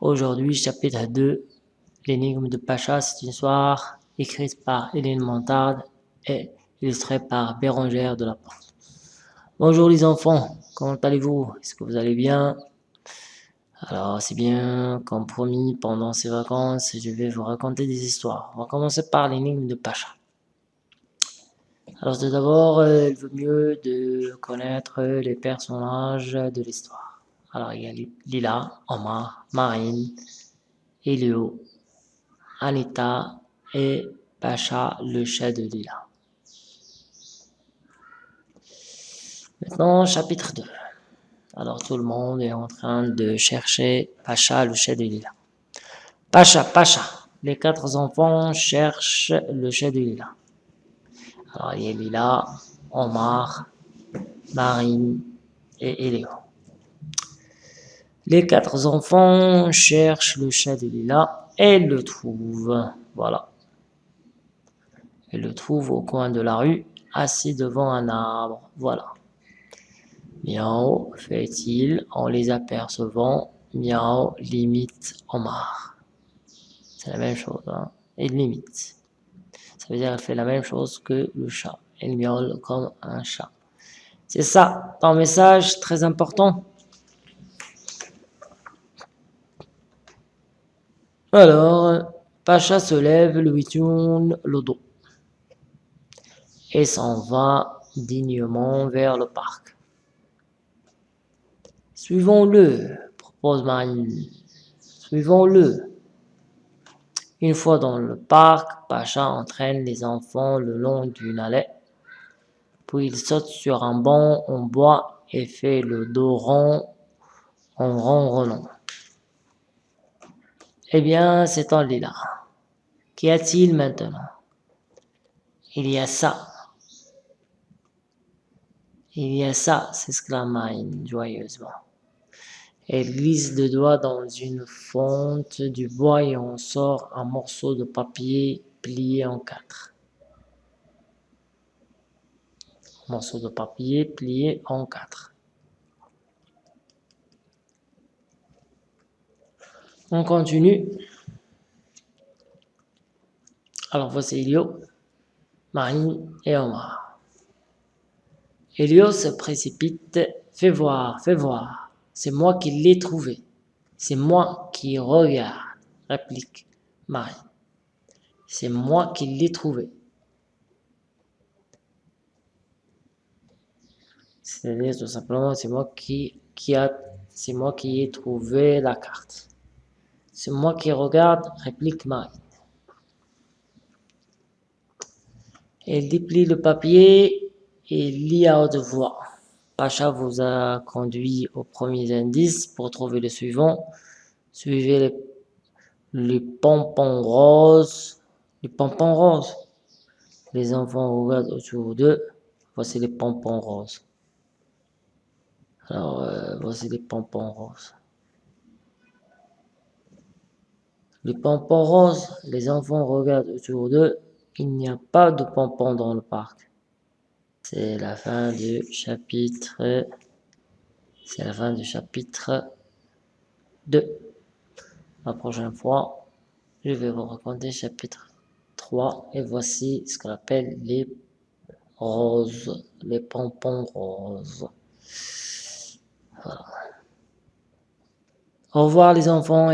Aujourd'hui, chapitre 2, l'énigme de Pacha, c'est une histoire écrite par Hélène Montarde et illustrée par Bérangère de la Porte. Bonjour les enfants, comment allez-vous? Est-ce que vous allez bien? Alors c'est bien, comme promis, pendant ces vacances, je vais vous raconter des histoires. On va commencer par l'énigme de Pacha. Alors tout d'abord, euh, il vaut mieux de connaître les personnages de l'histoire. Alors il y a Lila, Omar, Marine, Elio, Anita et Pacha, le chat de Lila. Maintenant, chapitre 2. Alors tout le monde est en train de chercher Pacha, le chat de Lila. Pacha, Pacha, les quatre enfants cherchent le chat de Lila. Alors, il y a Lila, Omar, Marine et Eléo. Les quatre enfants cherchent le chat de Lila et le trouvent. Voilà. Ils le trouvent au coin de la rue, assis devant un arbre. Voilà. Miao, fait-il, en les apercevant, Miao limite Omar. C'est la même chose, hein. Limite. Ça veut dire qu'elle fait la même chose que le chat. Elle miaule comme un chat. C'est ça, ton message très important. Alors, Pacha se lève, lui tourne le dos et s'en va dignement vers le parc. Suivons-le, propose Marine. Suivons-le. Une fois dans le parc, Pacha entraîne les enfants le long d'une allée. Puis il saute sur un banc en bois et fait le dos rond en ronronnant. Eh bien, c'est en lilas. Qu'y a-t-il maintenant? Il y a ça. Il y a ça, s'exclame Marine joyeusement. Elle glisse le doigt dans une fonte du bois et en sort un morceau de papier plié en quatre. Morceau de papier plié en quatre. On continue. Alors voici Elio, Marine et Omar. Elio se précipite. Fais voir, fais voir. C'est moi qui l'ai trouvé. C'est moi qui regarde, réplique Marie. C'est moi qui l'ai trouvé. C'est-à-dire tout simplement, c'est moi qui, c'est moi qui ai trouvé la carte. C'est moi qui regarde, réplique Marie. Elle déplie le papier et lit à haute voix. Pacha vous a conduit aux premiers indices pour trouver le suivant. Suivez les, pompons roses. Les pompons roses. Les enfants regardent autour d'eux. Voici les pompons roses. Alors, euh, voici les pompons roses. Les pompons roses, les enfants regardent autour d'eux. Il n'y a pas de pompons dans le parc. C'est la fin du chapitre. C'est la fin du chapitre 2. La prochaine fois, je vais vous raconter chapitre 3. Et voici ce qu'on appelle les roses, les pompons roses. Au revoir les enfants.